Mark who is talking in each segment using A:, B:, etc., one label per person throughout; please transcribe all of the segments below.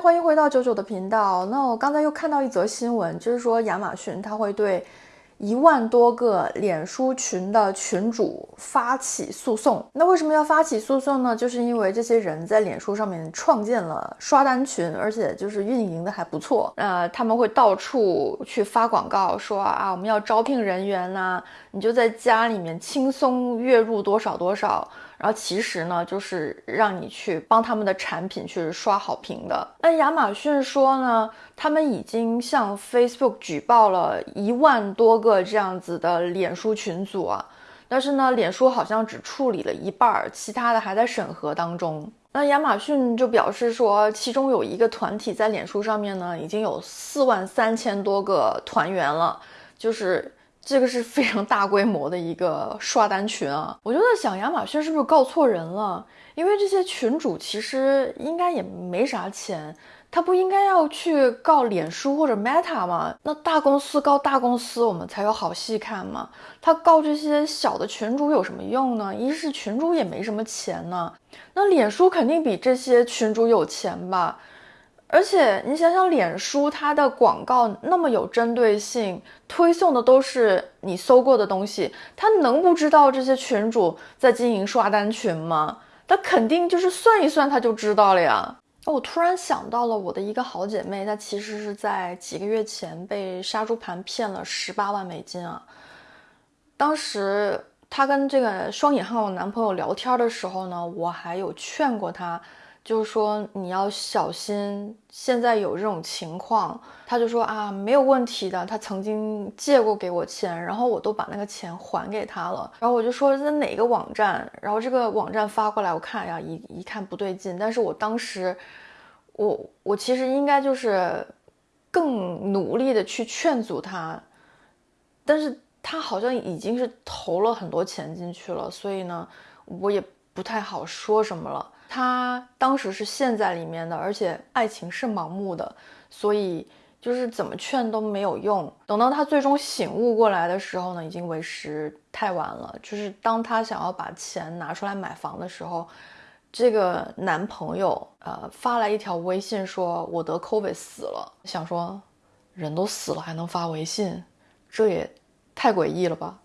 A: 欢迎回到九九的频道。那我刚才又看到一则新闻，就是说亚马逊它会对。一万多个脸书群的群主发起诉讼，那为什么要发起诉讼呢？就是因为这些人在脸书上面创建了刷单群，而且就是运营的还不错。呃，他们会到处去发广告，说啊，我们要招聘人员呐，你就在家里面轻松月入多少多少。然后其实呢，就是让你去帮他们的产品去刷好评的。那亚马逊说呢，他们已经向 Facebook 举报了一万多个这样子的脸书群组啊，但是呢，脸书好像只处理了一半，其他的还在审核当中。那亚马逊就表示说，其中有一个团体在脸书上面呢，已经有四万三千多个团员了，就是。这个是非常大规模的一个刷单群啊！我就在想，亚马逊是不是告错人了？因为这些群主其实应该也没啥钱，他不应该要去告脸书或者 Meta 吗？那大公司告大公司，我们才有好戏看嘛。他告这些小的群主有什么用呢？一是群主也没什么钱呢，那脸书肯定比这些群主有钱吧？而且你想想，脸书它的广告那么有针对性，推送的都是你搜过的东西，它能不知道这些群主在经营刷单群吗？它肯定就是算一算，它就知道了呀。我突然想到了我的一个好姐妹，她其实是在几个月前被杀猪盘骗了十八万美金啊。当时她跟这个双引号男朋友聊天的时候呢，我还有劝过她。就是说你要小心，现在有这种情况，他就说啊没有问题的，他曾经借过给我钱，然后我都把那个钱还给他了。然后我就说在哪个网站，然后这个网站发过来，我看呀一一看不对劲，但是我当时，我我其实应该就是更努力的去劝阻他，但是他好像已经是投了很多钱进去了，所以呢，我也不太好说什么了。他当时是陷在里面的，而且爱情是盲目的，所以就是怎么劝都没有用。等到他最终醒悟过来的时候呢，已经为时太晚了。就是当他想要把钱拿出来买房的时候，这个男朋友呃发来一条微信说：“我得 COVID 死了。”想说，人都死了还能发微信，这也太诡异了吧。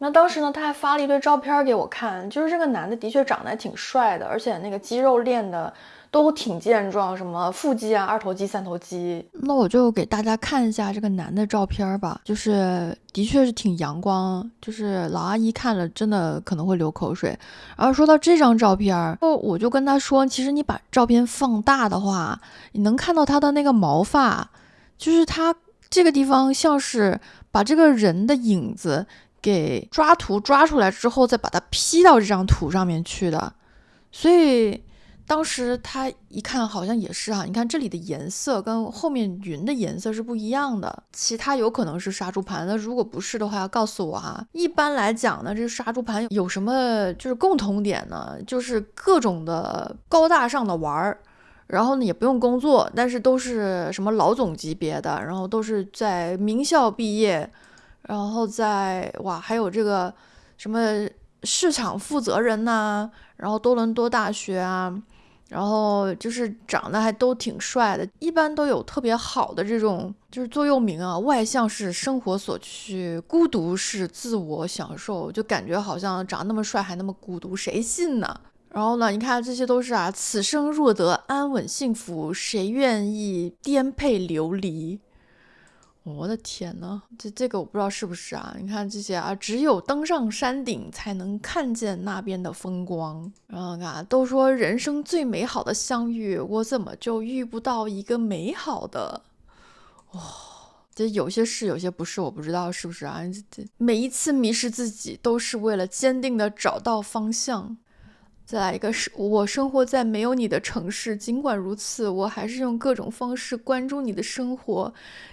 A: 那当时呢，他还发了一堆照片给我看，就是这个男的的确长得还挺帅的，而且那个肌肉练的都挺健壮，什么腹肌啊、二头肌、三头肌。那我就给大家看一下这个男的照片吧，就是的确是挺阳光，就是老阿姨看了真的可能会流口水。然后说到这张照片，我我就跟他说，其实你把照片放大的话，你能看到他的那个毛发，就是他这个地方像是把这个人的影子。给抓图抓出来之后，再把它 P 到这张图上面去的，所以当时他一看，好像也是哈。你看这里的颜色跟后面云的颜色是不一样的，其他有可能是杀猪盘。那如果不是的话，要告诉我哈。一般来讲呢，这杀猪盘有什么就是共同点呢？就是各种的高大上的玩儿，然后呢也不用工作，但是都是什么老总级别的，然后都是在名校毕业。然后在哇，还有这个什么市场负责人呐，然后多伦多大学啊，然后就是长得还都挺帅的，一般都有特别好的这种就是座右铭啊，外向是生活所需，孤独是自我享受，就感觉好像长那么帅还那么孤独，谁信呢？然后呢，你看这些都是啊，此生若得安稳幸福，谁愿意颠沛流离？我的天呐，这这个我不知道是不是啊？你看这些啊，只有登上山顶才能看见那边的风光。然后看，都说人生最美好的相遇，我怎么就遇不到一个美好的？哇，这有些是，有些不是，我不知道是不是啊？这这每一次迷失自己，都是为了坚定的找到方向。再来一个是我生活在没有你的城市，尽管如此，我还是用各种方式关注你的生活，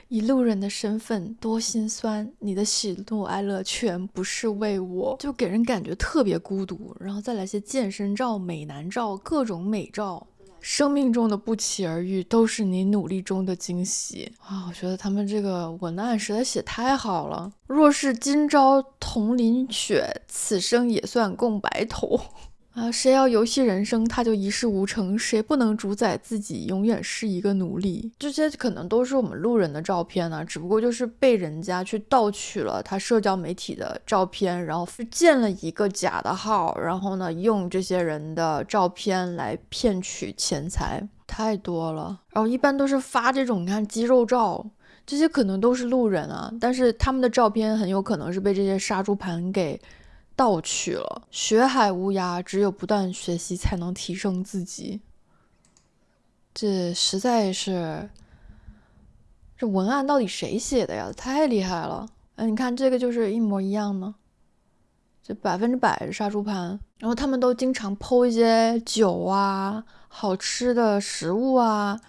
A: 以路人的身份，多心酸，你的喜怒哀乐全不是为我，就给人感觉特别孤独。然后再来些健身照、美男照，各种美照，生命中的不期而遇，都是你努力中的惊喜啊！我觉得他们这个文案实在写太好了。若是今朝同淋雪，此生也算共白头。啊，谁要游戏人生，他就一事无成；谁不能主宰自己，永远是一个奴隶。这些可能都是我们路人的照片呢，只不过就是被人家去盗取了他社交媒体的照片，然后建了一个假的号，然后呢，用这些人的照片来骗取钱财，太多了。然后一般都是发这种，你看肌肉照，这些可能都是路人啊，但是他们的照片很有可能是被这些杀猪盘给。盗取了，学海无涯，只有不断学习才能提升自己。这实在是，这文案到底谁写的呀？太厉害了！哎，你看这个就是一模一样呢，这百分之百是杀猪盘。然后他们都经常剖一些酒啊、好吃的食物啊。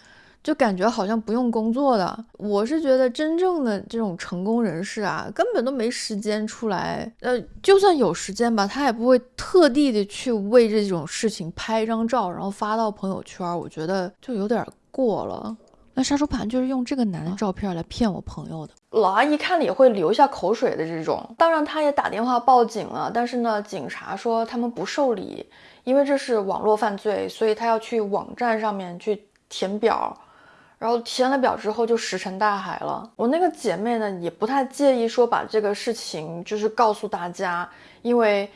A: 就感觉好像不用工作的，我是觉得真正的这种成功人士啊，根本都没时间出来。呃，就算有时间吧，他也不会特地的去为这种事情拍一张照，然后发到朋友圈。我觉得就有点过了。那杀猪盘就是用这个男的照片来骗我朋友的，老阿姨看了也会流下口水的这种。当然，他也打电话报警了，但是呢，警察说他们不受理，因为这是网络犯罪，所以他要去网站上面去填表。然后填了表之后就石沉大海了。我那个姐妹呢也不太介意说把这个事情就是告诉大家，因为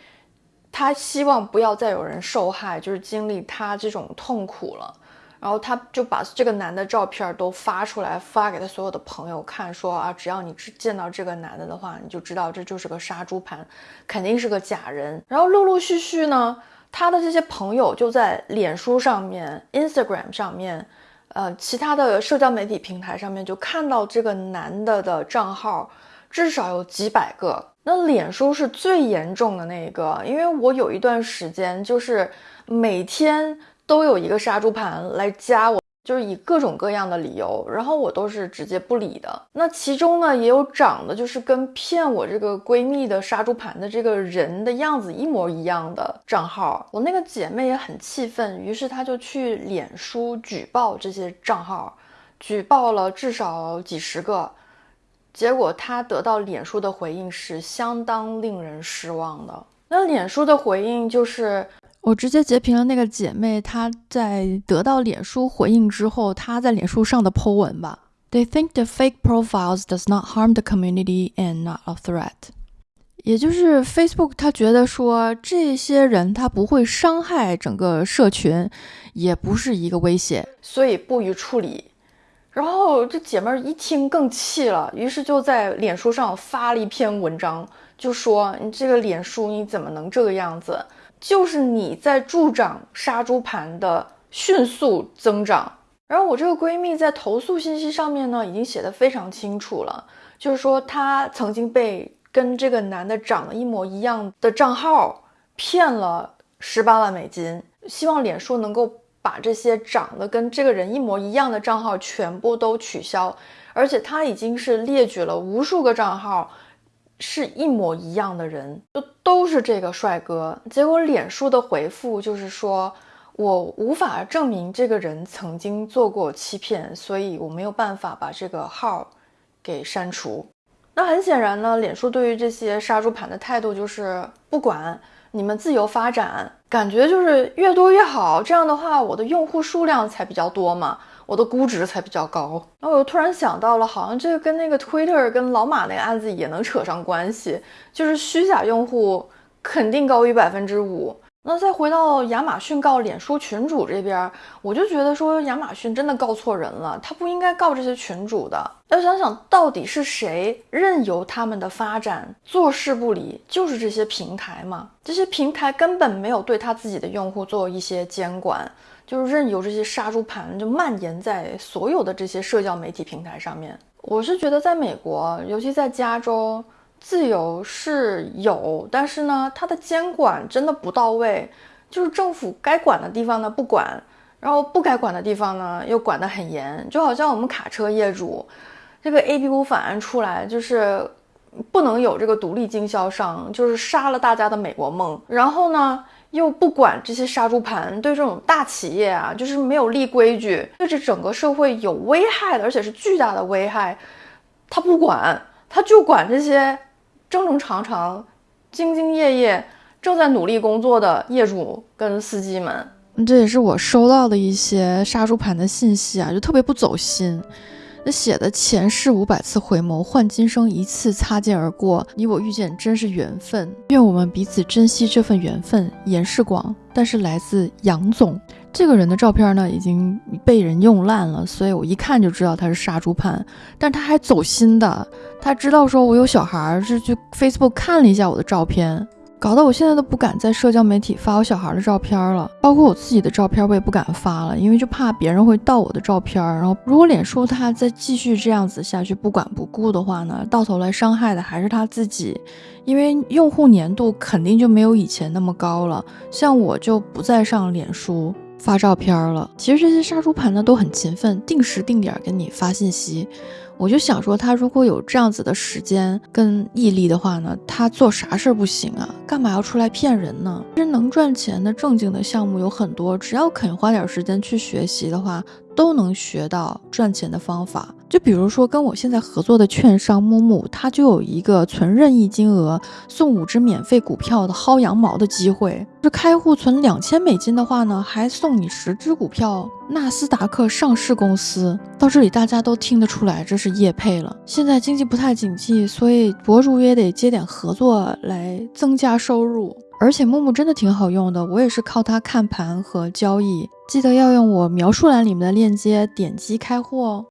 A: 她希望不要再有人受害，就是经历她这种痛苦了。然后她就把这个男的照片都发出来，发给她所有的朋友看，说啊，只要你见到这个男的的话，你就知道这就是个杀猪盘，肯定是个假人。然后陆陆续续呢，她的这些朋友就在脸书上面、Instagram 上面。呃，其他的社交媒体平台上面就看到这个男的的账号，至少有几百个。那脸书是最严重的那一个，因为我有一段时间就是每天都有一个杀猪盘来加我。就是以各种各样的理由，然后我都是直接不理的。那其中呢，也有长得就是跟骗我这个闺蜜的杀猪盘的这个人的样子一模一样的账号。我那个姐妹也很气愤，于是她就去脸书举报这些账号，举报了至少几十个。结果她得到脸书的回应是相当令人失望的。那脸书的回应就是。我直接截屏了那个姐妹，她在得到脸书回应之后，她在脸书上的 po 文吧。They think the fake profiles does not harm the community and not a threat。也就是 Facebook，他觉得说这些人他不会伤害整个社群，也不是一个威胁，所以不予处理。然后这姐妹一听更气了，于是就在脸书上发了一篇文章，就说你这个脸书你怎么能这个样子？就是你在助长杀猪盘的迅速增长，然后我这个闺蜜在投诉信息上面呢，已经写的非常清楚了，就是说她曾经被跟这个男的长得一模一样的账号骗了十八万美金，希望脸书能够把这些长得跟这个人一模一样的账号全部都取消，而且他已经是列举了无数个账号。是一模一样的人，就都是这个帅哥。结果脸书的回复就是说，我无法证明这个人曾经做过欺骗，所以我没有办法把这个号给删除。那很显然呢，脸书对于这些杀猪盘的态度就是不管你们自由发展，感觉就是越多越好。这样的话，我的用户数量才比较多嘛。我的估值才比较高，那我又突然想到了，好像这个跟那个 Twitter 跟老马那个案子也能扯上关系，就是虚假用户肯定高于百分之五。那再回到亚马逊告脸书群主这边，我就觉得说亚马逊真的告错人了，他不应该告这些群主的。要想想到底是谁任由他们的发展，坐视不理，就是这些平台嘛？这些平台根本没有对他自己的用户做一些监管。就是任由这些杀猪盘就蔓延在所有的这些社交媒体平台上面。我是觉得，在美国，尤其在加州，自由是有，但是呢，它的监管真的不到位。就是政府该管的地方呢不管，然后不该管的地方呢又管得很严。就好像我们卡车业主，这个 A B 五法案出来，就是不能有这个独立经销商，就是杀了大家的美国梦。然后呢？又不管这些杀猪盘对这种大企业啊，就是没有立规矩，对这整个社会有危害的，而且是巨大的危害，他不管，他就管这些正正常常、兢兢业业正在努力工作的业主跟司机们。
B: 这也是我收到的一些杀猪盘的信息啊，就特别不走心。那写的前世五百次回眸，换今生一次擦肩而过，你我遇见真是缘分。愿我们彼此珍惜这份缘分。严世广，但是来自杨总这个人的照片呢，已经被人用烂了，所以我一看就知道他是杀猪盘。但他还走心的，他知道说我有小孩，是去 Facebook 看了一下我的照片。搞得我现在都不敢在社交媒体发我小孩的照片了，包括我自己的照片我也不敢发了，因为就怕别人会盗我的照片。然后如果脸书他再继续这样子下去不管不顾的话呢，到头来伤害的还是他自己，因为用户粘度肯定就没有以前那么高了。像我就不再上脸书发照片了。其实这些杀猪盘呢都很勤奋，定时定点给你发信息。我就想说，他如果有这样子的时间跟毅力的话呢，他做啥事儿不行啊？干嘛要出来骗人呢？其实能赚钱的正经的项目有很多，只要肯花点时间去学习的话。都能学到赚钱的方法，就比如说跟我现在合作的券商木木，他就有一个存任意金额送五只免费股票的薅羊毛的机会。这开户存两千美金的话呢，还送你十只股票纳斯达克上市公司。到这里大家都听得出来这是业配了。现在经济不太景气，所以博主也得接点合作来增加收入。而且木木真的挺好用的，我也是靠它看盘和交易。记得要用我描述栏里面的链接点击开户哦。